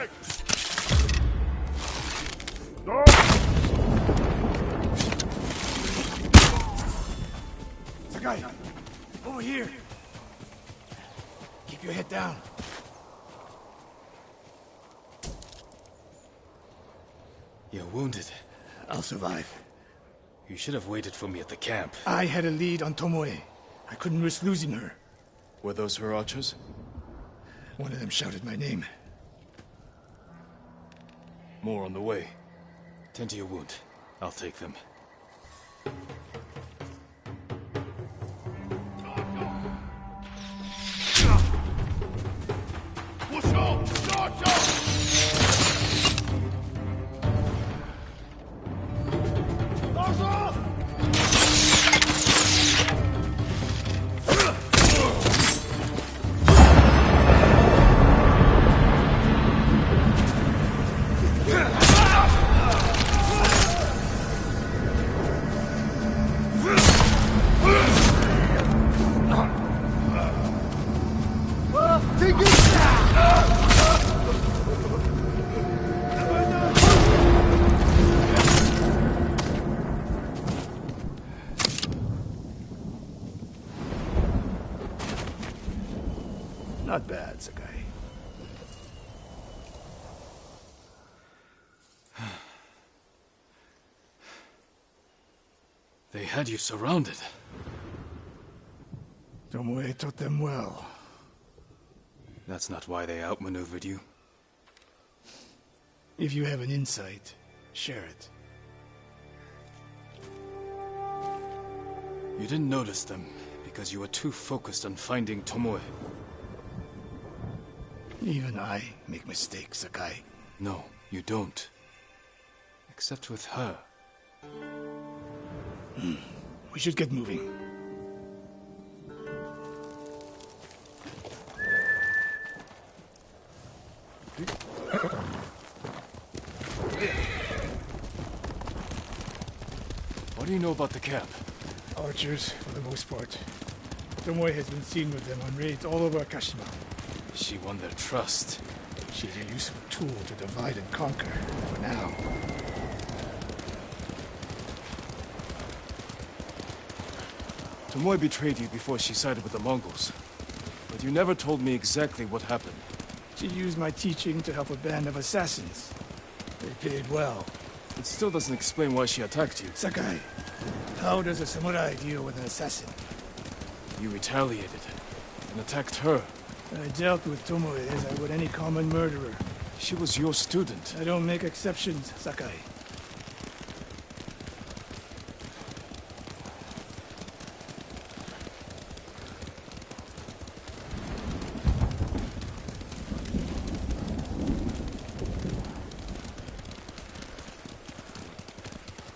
Check! Sakai! Over here! Keep your head down. You're wounded. I'll survive. You should have waited for me at the camp. I had a lead on Tomoe. I couldn't risk losing her. Were those her archers? One of them shouted my name. More on the way. Tend to your wound. I'll take them. Not bad, Sakai. They had you surrounded. Tomoe taught them well. That's not why they outmaneuvered you. If you have an insight, share it. You didn't notice them because you were too focused on finding Tomoe. Even I make mistakes, Sakai. No, you don't. Except with her. Hmm. We should get moving. What do you know about the camp? Archers, for the most part. Tomoe has been seen with them on raids all over Akashima. She won their trust. She's a useful tool to divide and conquer, for now. Tomoe betrayed you before she sided with the Mongols. But you never told me exactly what happened. She used my teaching to help a band of assassins. They paid well. It still doesn't explain why she attacked you. Sakai, how does a samurai deal with an assassin? You retaliated and attacked her. I dealt with Tomoe as I would any common murderer. She was your student. I don't make exceptions, Sakai.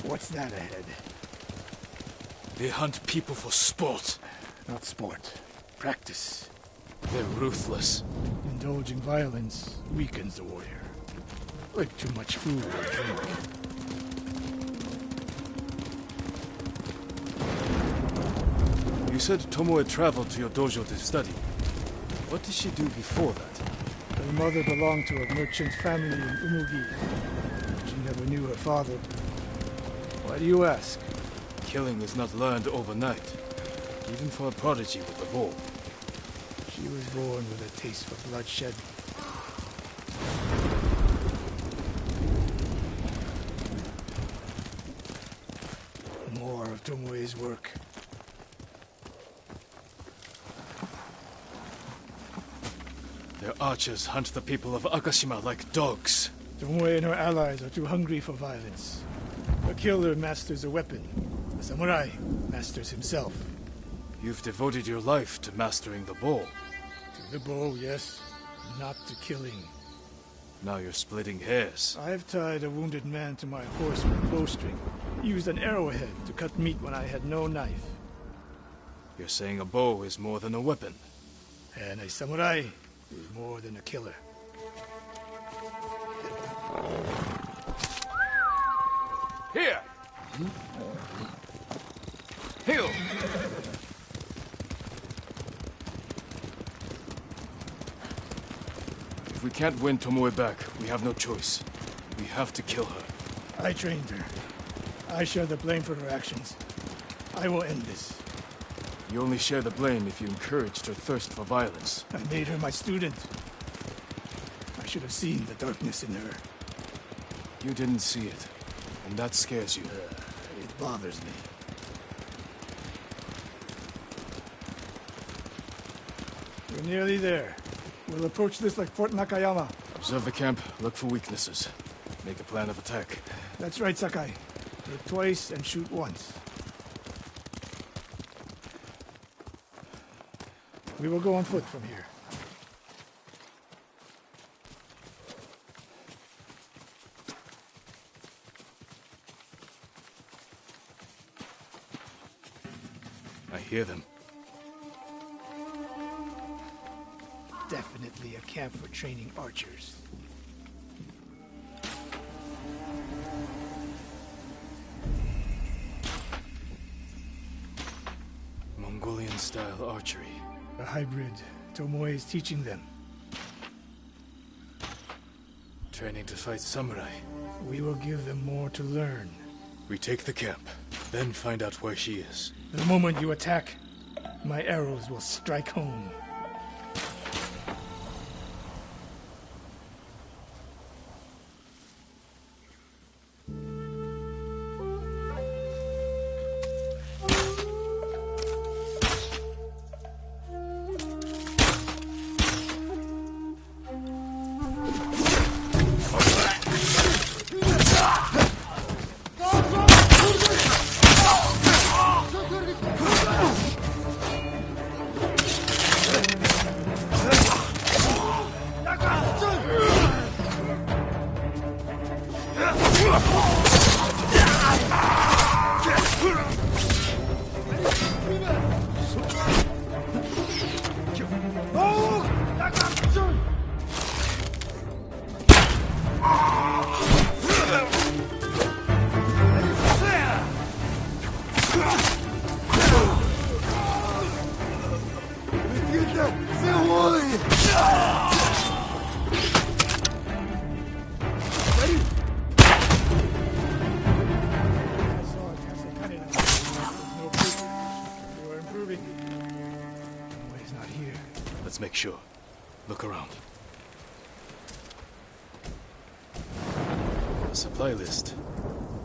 What's that ahead? They hunt people for sport. Not sport. Practice. They're ruthless. Indulging violence weakens the warrior. Like too much food or drink. You said Tomoe traveled to your dojo to study. What did she do before that? Her mother belonged to a merchant family in Umugi. She never knew her father. Why do you ask? Killing is not learned overnight. Even for a prodigy with a bow. She was born with a taste for bloodshed. More of Tomoe's work. Their archers hunt the people of Akashima like dogs. Tomoe and her allies are too hungry for violence. A killer masters a weapon. A samurai masters himself. You've devoted your life to mastering the bow. The bow, yes. Not the killing. Now you're splitting hairs. I've tied a wounded man to my horse with a bowstring. Used an arrowhead to cut meat when I had no knife. You're saying a bow is more than a weapon. And a samurai is more than a killer. Can't win Tomoe back, we have no choice. We have to kill her. I trained her. I share the blame for her actions. I will end this. You only share the blame if you encouraged her thirst for violence. I made her my student. I should have seen the darkness in her. You didn't see it, and that scares you. Uh, it bothers me. We're nearly there. We'll approach this like Fort Nakayama. Observe the camp, look for weaknesses. Make a plan of attack. That's right, Sakai. Hit twice and shoot once. We will go on foot from here. I hear them. Definitely a camp for training archers. Mongolian-style archery. A hybrid. Tomoe is teaching them. Training to fight samurai. We will give them more to learn. We take the camp, then find out where she is. The moment you attack, my arrows will strike home. Not here. Let's make sure. Look around. Supply list.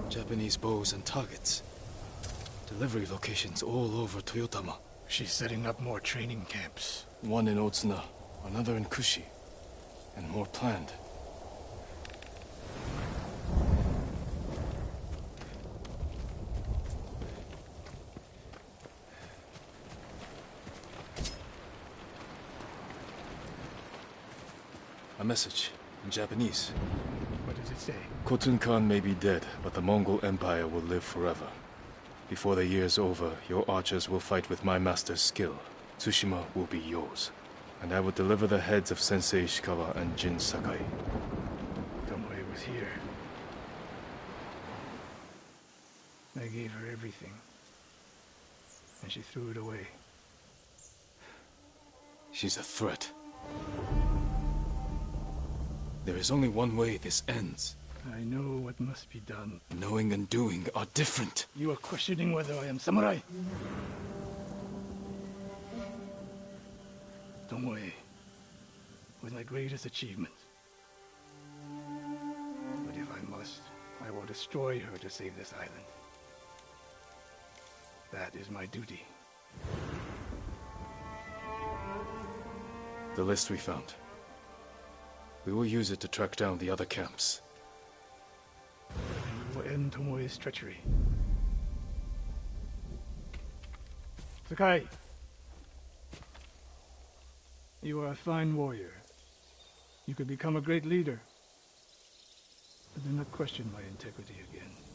Japanese bows and targets. Delivery locations all over Toyotama. She's setting up more training camps. One in Otsuna, another in Kushi, and more planned. A message in Japanese. What does it say? Khotun Khan may be dead, but the Mongol Empire will live forever. Before the year's over, your archers will fight with my master's skill. Tsushima will be yours. And I will deliver the heads of Sensei Ishikawa and Jin Sakai. Tomoe was here. I gave her everything. And she threw it away. She's a threat. There is only one way this ends. I know what must be done. Knowing and doing are different. You are questioning whether I am samurai. Tomoe was my greatest achievement. But if I must, I will destroy her to save this island. That is my duty. The list we found. We will use it to track down the other camps. End Tomoe's treachery. Sakai! You are a fine warrior. You could become a great leader. But do not question my integrity again.